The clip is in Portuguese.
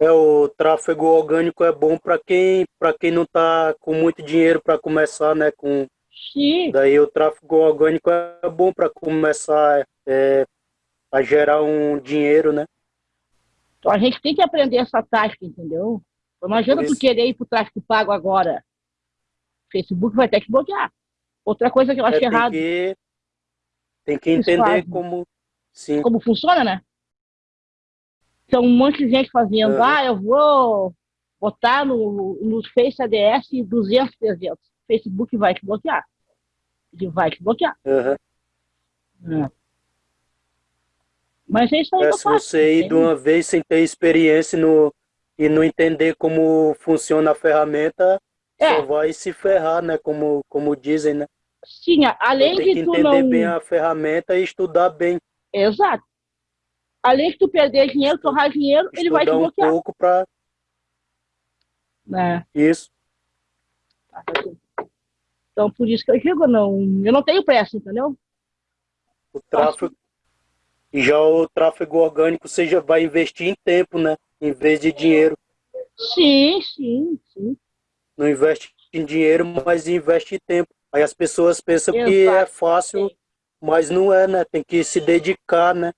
É, o tráfego orgânico é bom para quem, para quem não está com muito dinheiro para começar, né? Com, Sim. Daí o tráfego orgânico é bom para começar é, a gerar um dinheiro, né? Então a gente tem que aprender essa tática, entendeu? Não adianta tu querer ir para o tráfego pago agora. O Facebook vai ter que bloquear. Outra coisa que eu acho é, errado. Que, tem que entender como, sim. como funciona, né? Então, um monte de gente fazendo, uhum. ah, eu vou botar no, no Face ADS 200, 300. Facebook vai te bloquear. Ele vai te bloquear. Uhum. É. Mas é isso aí é, se você ir de uma vez sem ter experiência no, e não entender como funciona a ferramenta, é. só vai se ferrar, né? Como, como dizem, né? Sim, além de tem tu que entender não... bem a ferramenta e estudar bem. Exato. Além de tu perder dinheiro, torrar dinheiro, estudar ele vai te bloquear. um pouco para... É. Isso. Então, por isso que eu digo, não, eu não tenho pressa, entendeu? O tráfego, e já o tráfego orgânico você já vai investir em tempo, né? Em vez de dinheiro. Sim, sim, sim. Não investe em dinheiro, mas investe em tempo. Aí as pessoas pensam Exato. que é fácil, mas não é, né? Tem que se dedicar, né?